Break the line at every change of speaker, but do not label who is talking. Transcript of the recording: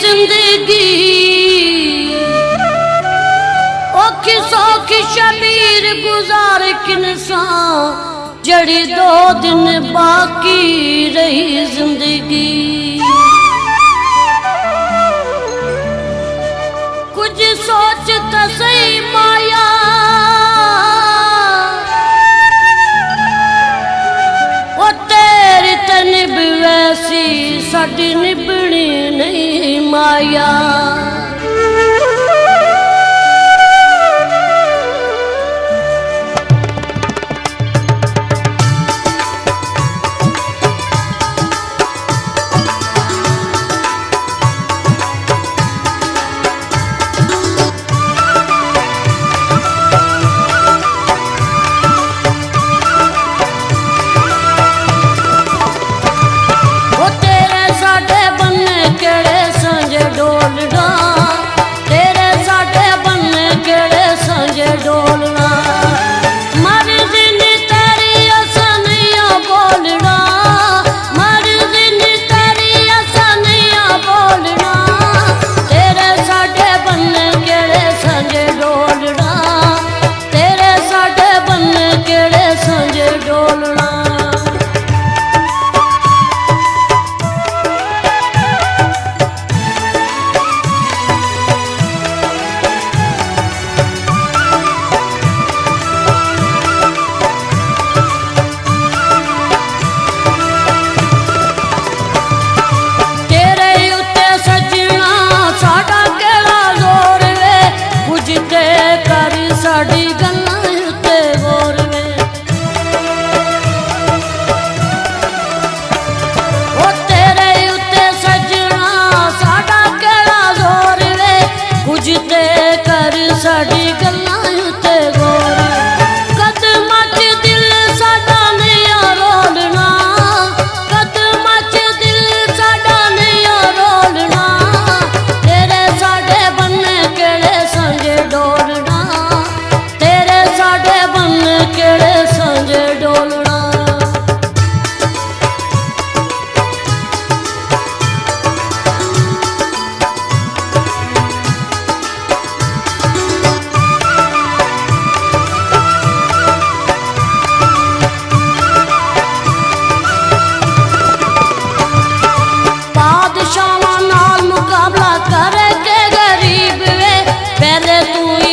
ज़िंदगी। औखी सौखी शबीर गुजार किनसा जड़ी दो दिन बाकी रही ज़िंदगी। कुछ सोचता सही माया ओ तेरी तन वैसी साड़ी maya you there. তুই